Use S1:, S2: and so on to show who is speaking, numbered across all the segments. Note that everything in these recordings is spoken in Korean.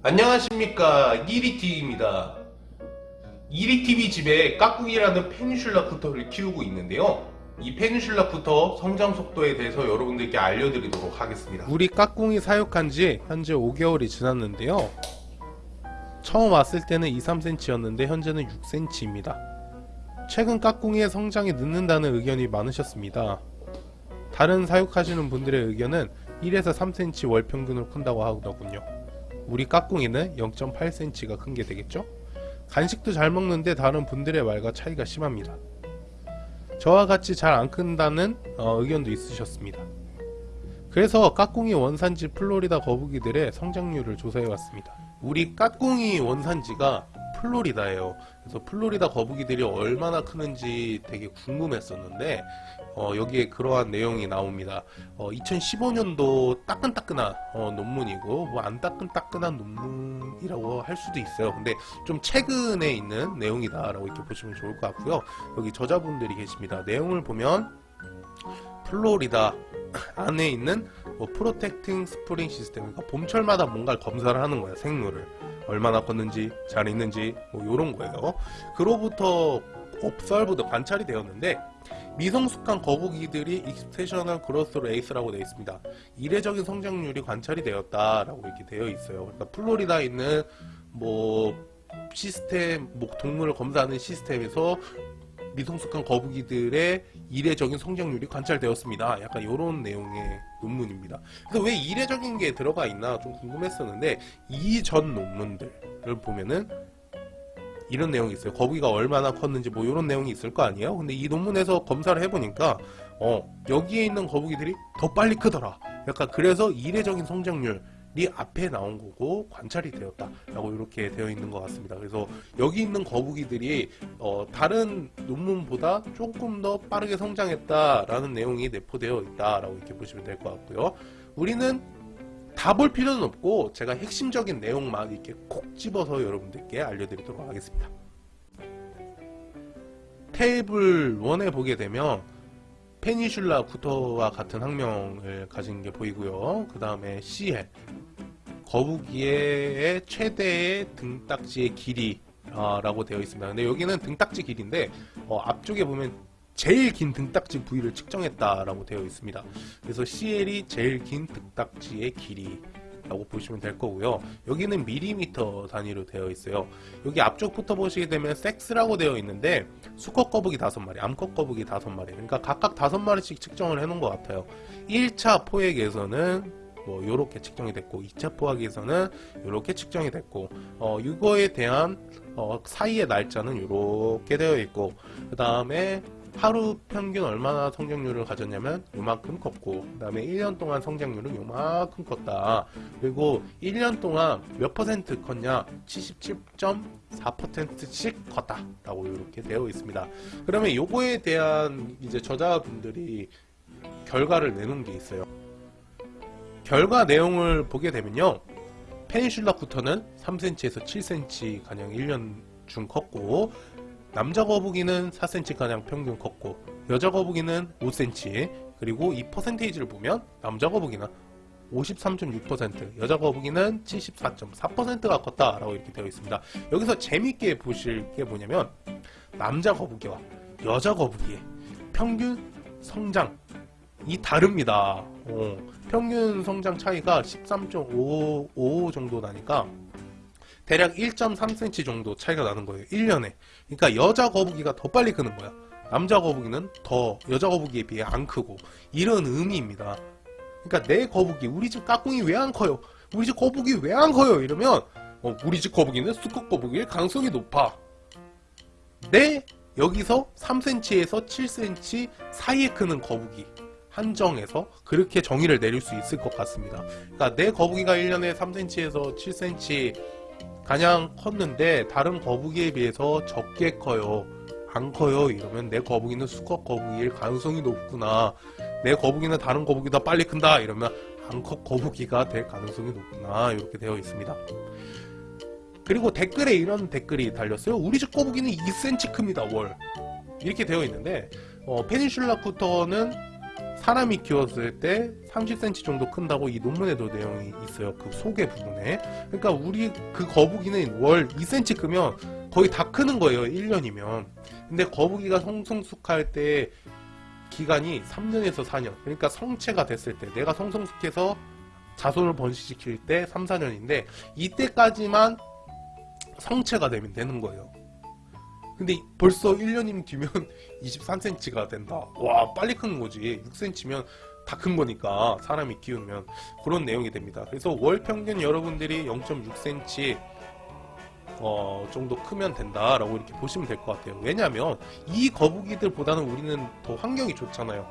S1: 안녕하십니까. 이리TV입니다. 이리TV 집에 까꿍이라는 페니슐라 쿠터를 키우고 있는데요. 이 페니슐라 쿠터 성장 속도에 대해서 여러분들께 알려드리도록 하겠습니다. 우리 까꿍이 사육한 지 현재 5개월이 지났는데요. 처음 왔을 때는 2-3cm였는데 현재는 6cm입니다. 최근 까꿍이의 성장이 늦는다는 의견이 많으셨습니다. 다른 사육하시는 분들의 의견은 1에서 3cm 월 평균으로 큰다고 하더군요 우리 까꿍이는 0.8cm가 큰 게 되겠죠? 간식도 잘 먹는데 다른 분들의 말과 차이가 심합니다. 저와 같이 잘 안 큰다는 어, 의견도 있으셨습니다. 그래서 까꿍이 원산지 플로리다 거북이들의 성장률을 조사해왔습니다. 우리 까꿍이 원산지가 플로리다예요. 그래서 플로리다 거북이들이 얼마나 크는지 되게 궁금했었는데 어, 여기에 그러한 내용이 나옵니다. 어, 2015년도 따끈따끈한 어, 논문이고 뭐 안 따끈따끈한 논문이라고 할 수도 있어요. 근데 좀 최근에 있는 내용이다라고 이렇게 보시면 좋을 것 같고요. 여기 저자분들이 계십니다. 내용을 보면 플로리다 안에 있는 뭐 protecting spring system 그러니까 봄철마다 뭔가를 검사를 하는 거예요 생물을 얼마나 컸는지 잘 있는지 뭐 요런 거예요. 그로부터 observed 관찰이 되었는데 미성숙한 거북이들이 exceptional growth rates라고 되어 있습니다. 이례적인 성장률이 관찰이 되었다라고 이렇게 되어 있어요. 그러니까 플로리다에 있는 뭐 시스템 뭐 동물을 검사하는 시스템에서 미성숙한 거북이들의 이례적인 성장률이 관찰되었습니다. 약간 이런 내용의 논문입니다. 그래서 왜 이례적인 게 들어가 있나 좀 궁금했었는데 이전 논문들을 보면은 이런 내용이 있어요. 거북이가 얼마나 컸는지 뭐 이런 내용이 있을 거 아니에요? 근데 이 논문에서 검사를 해보니까 어 여기에 있는 거북이들이 더 빨리 크더라. 약간 그래서 이례적인 성장률 이 앞에 나온 거고 관찰이 되었다 라고 이렇게 되어 있는 것 같습니다. 그래서 여기 있는 거북이들이 어, 다른 논문보다 조금 더 빠르게 성장했다 라는 내용이 내포되어 있다 라고 이렇게 보시면 될 것 같고요. 우리는 다 볼 필요는 없고 제가 핵심적인 내용만 이렇게 콕 집어서 여러분들께 알려드리도록 하겠습니다. 테이블 1에 보게 되면 페니슐라 구터와 같은 학명을 가진 게 보이고요. 그 다음에 CL 거북이의 최대의 등딱지의 길이라고 되어 있습니다. 근데 여기는 등딱지 길인데 어, 앞쪽에 보면 제일 긴 등딱지 부위를 측정했다라고 되어 있습니다. 그래서 CL이 제일 긴 등딱지의 길이 라고 보시면 될 거고요 여기는 밀리미터 단위로 되어 있어요 여기 앞쪽부터 보시게 되면 섹스라고 되어 있는데 수컷 거북이 5마리 암컷 거북이 5마리 그러니까 각각 5마리씩 측정을 해 놓은 것 같아요 1차 포획에서는 뭐 요렇게 측정이 됐고 2차 포획에서는 요렇게 측정이 됐고 어 이거에 대한 어 사이의 날짜는 요렇게 되어 있고 그 다음에 하루 평균 얼마나 성장률을 가졌냐면 요만큼 컸고 그 다음에 1년 동안 성장률은 요만큼 컸다. 그리고 1년 동안 몇 퍼센트 컸냐? 77.4%씩 컸다 라고 이렇게 되어 있습니다. 그러면 요거에 대한 이제 저자분들이 결과를 내놓은 게 있어요 결과 내용을 보게 되면요 페니슐라 쿠터는 3cm에서 7cm 가량 1년 중 컸고 남자 거북이는 4cm가량 평균 컸고 여자 거북이는 5cm 그리고 이 퍼센테이지를 보면 남자 거북이는 53.6% 여자 거북이는 74.4%가 컸다 라고 이렇게 되어 있습니다. 여기서 재밌게 보실 게 뭐냐면 남자 거북이와 여자 거북이의 평균 성장 이 다릅니다. 어, 평균 성장 차이가 13.55 정도 나니까 대략 1.3cm 정도 차이가 나는 거예요 1년에. 그러니까 여자 거북이가 더 빨리 크는 거야. 남자 거북이는 더 여자 거북이에 비해 안 크고. 이런 의미입니다. 그러니까 내 거북이 우리 집 까꿍이 왜 안 커요? 우리 집 거북이 왜 안 커요? 이러면 어, 우리 집 거북이는 수컷 거북이의 가능성이 높아. 내 여기서 3cm에서 7cm 사이에 크는 거북이 한정해서 그렇게 정의를 내릴 수 있을 것 같습니다. 그러니까 내 거북이가 1년에 3cm에서 7cm 가장 컸는데 다른 거북이에 비해서 적게 커요. 안 커요. 이러면 내 거북이는 수컷 거북이일 가능성이 높구나. 내 거북이는 다른 거북이보다 빨리 큰다. 이러면 암컷 거북이가 될 가능성이 높구나. 이렇게 되어 있습니다. 그리고 댓글에 이런 댓글이 달렸어요. 우리 집 거북이는 2cm 큽니다. 월. 이렇게 되어 있는데 어, 페닌슐라 쿠터는 사람이 키웠을 때 30cm 정도 큰다고 이 논문에도 내용이 있어요. 그 소개 부분에. 그러니까 우리 그 거북이는 월 2cm 크면 거의 다 크는 거예요. 1년이면. 근데 거북이가 성성숙할 때 기간이 3년에서 4년. 그러니까 성체가 됐을 때 내가 성성숙해서 자손을 번식시킬 때 3, 4년인데 이때까지만 성체가 되면 되는 거예요. 근데 벌써 1년이면 뒤면 23cm가 된다. 와 빨리 큰 거지. 6cm면 다 큰 거니까 사람이 키우면 그런 내용이 됩니다. 그래서 월 평균 여러분들이 0.6cm 어, 정도 크면 된다라고 이렇게 보시면 될 것 같아요. 왜냐하면 이 거북이들보다는 우리는 더 환경이 좋잖아요.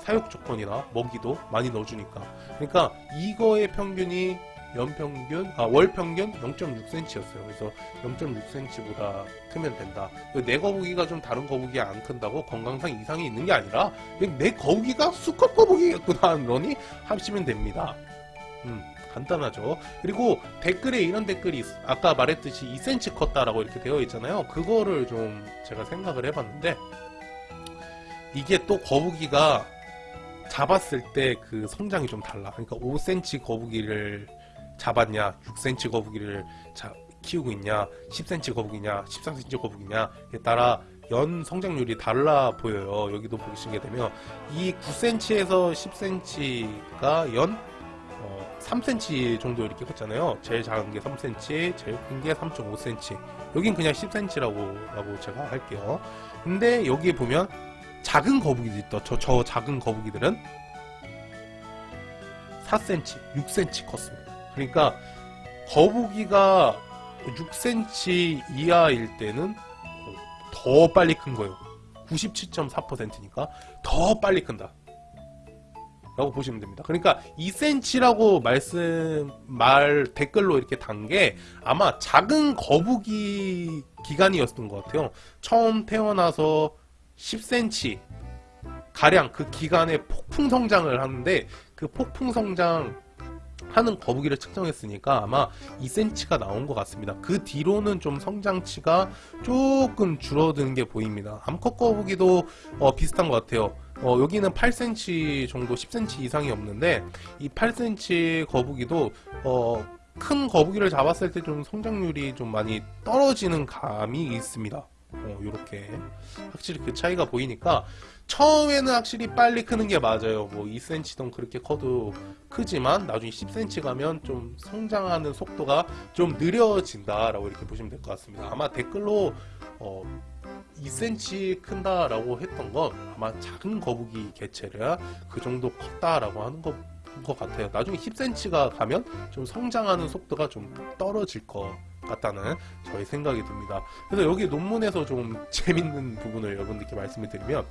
S1: 사육 조건이나 먹이도 많이 넣어주니까. 그러니까 이거의 평균이 연평균, 아, 월평균 0.6cm였어요. 그래서 0.6cm보다 크면 된다. 내 거북이가 좀 다른 거북이 안 큰다고 건강상 이상이 있는 게 아니라 내 거북이가 수컷 거북이겠구나 러니 하시면 됩니다. 음, 간단하죠. 그리고 댓글에 이런 댓글이 있, 아까 말했듯이 2cm 컸다라고 이렇게 되어 있잖아요. 그거를 좀 제가 생각을 해봤는데 이게 또 거북이가 잡았을 때 그 성장이 좀 달라. 그러니까 5cm 거북이를 잡았냐, 6cm 거북이를 자, 키우고 있냐, 10cm 거북이냐, 13cm 거북이냐에 따라 연 성장률이 달라 보여요. 여기도 보시게 되면 이 9cm에서 10cm가 연 어, 3cm 정도 이렇게 컸잖아요. 제일 작은 게 3cm, 제일 큰 게 3.5cm. 여긴 그냥 10cm라고 라고 제가 할게요. 근데 여기에 보면 작은 거북이들 있다. 저, 저 작은 거북이들은 4cm, 6cm 컸습니다. 그러니까 거북이가 6cm 이하일 때는 더 빨리 큰 거예요. 97.4%니까 더 빨리 큰다. 라고 보시면 됩니다. 그러니까 2cm라고 말씀 말 댓글로 이렇게 단 게 아마 작은 거북이 기간이었던 것 같아요. 처음 태어나서 10cm 가량 그 기간에 폭풍 성장을 하는데 그 폭풍 성장 하는 거북이를 측정했으니까 아마 2cm가 나온 것 같습니다. 그 뒤로는 좀 성장치가 조금 줄어드는 게 보입니다. 암컷 거북이도 어, 비슷한 것 같아요. 어, 여기는 8cm 정도 10cm 이상이 없는데 이 8cm 거북이도 어, 큰 거북이를 잡았을 때 좀 성장률이 좀 많이 떨어지는 감이 있습니다. 어, 이렇게 확실히 그 차이가 보이니까 처음에는 확실히 빨리 크는 게 맞아요. 뭐 2cm든 그렇게 커도 크지만 나중에 10cm 가면 좀 성장하는 속도가 좀 느려진다 라고 이렇게 보시면 될 것 같습니다. 아마 댓글로 어, 2cm 큰다 라고 했던 건 아마 작은 거북이 개체를 그 정도 컸다 라고 하는 것, 것 같아요. 나중에 10cm가 가면 좀 성장하는 속도가 좀 떨어질 것 같다는 저희 생각이 듭니다. 그래서 여기 논문에서 좀 재밌는 부분을 여러분들께 말씀을 드리면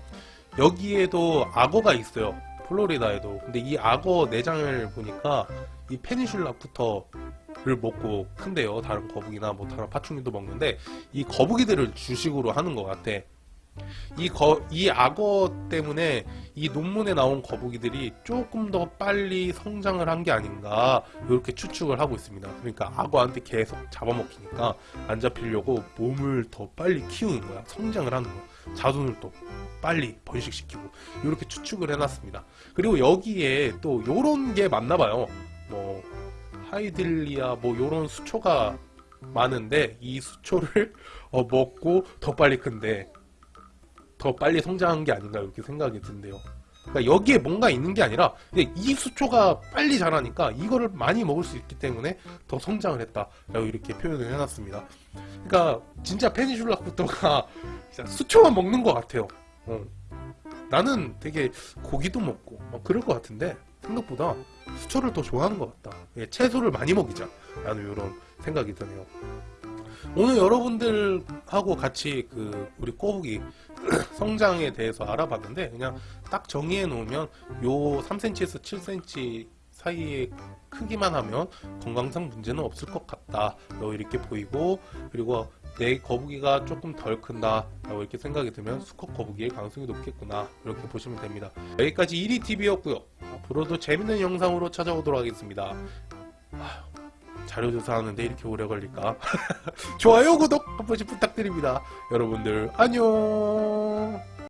S1: 여기에도 악어가 있어요. 플로리다에도. 근데 이 악어 내장을 보니까 이 페니슐라부터를 먹고 큰데요. 다른 거북이나 뭐 다른 파충류도 먹는데 이 거북이들을 주식으로 하는 것 같아. 이, 거, 이 악어 때문에 이 논문에 나온 거북이들이 조금 더 빨리 성장을 한 게 아닌가 이렇게 추측을 하고 있습니다. 그러니까 악어한테 계속 잡아먹히니까 안 잡히려고 몸을 더 빨리 키우는 거야. 성장을 하는 거야. 자손을 또 빨리 번식시키고 이렇게 추측을 해놨습니다. 그리고 여기에 또 요런 게 맞나 봐요. 뭐 하이딜리아 뭐 요런 수초가 많은데 이 수초를 어, 먹고 더 빨리 큰데 더 빨리 성장한 게 아닌가 이렇게 생각이 든대요. 그러니까 여기에 뭔가 있는 게 아니라 이 수초가 빨리 자라니까 이거를 많이 먹을 수 있기 때문에 더 성장을 했다 라고 이렇게 표현을 해놨습니다. 그러니까 진짜 페니슐라쿠토가 수초만 먹는 것 같아요. 어. 나는 되게 고기도 먹고 막 그럴 것 같은데 생각보다 수초를 더 좋아하는 것 같다. 예, 채소를 많이 먹이자 라는 이런 생각이 드네요. 오늘 여러분들하고 같이 그 우리 꼬부기 성장에 대해서 알아봤는데 그냥 딱 정의해 놓으면 요 3cm에서 7cm 사이의 크기만 하면 건강상 문제는 없을 것 같다. 이렇게 보이고 그리고 내 거북이가 조금 덜 큰다. 라고 이렇게 생각이 들면 수컷 거북이의 가능성이 높겠구나. 이렇게 보시면 됩니다. 여기까지 1위TV였고요. 앞으로도 재밌는 영상으로 찾아오도록 하겠습니다 자료 조사 하는데 이렇게 오래 걸릴까? 좋아요 구독 한 번씩 부탁드립니다. 여러분들 안녕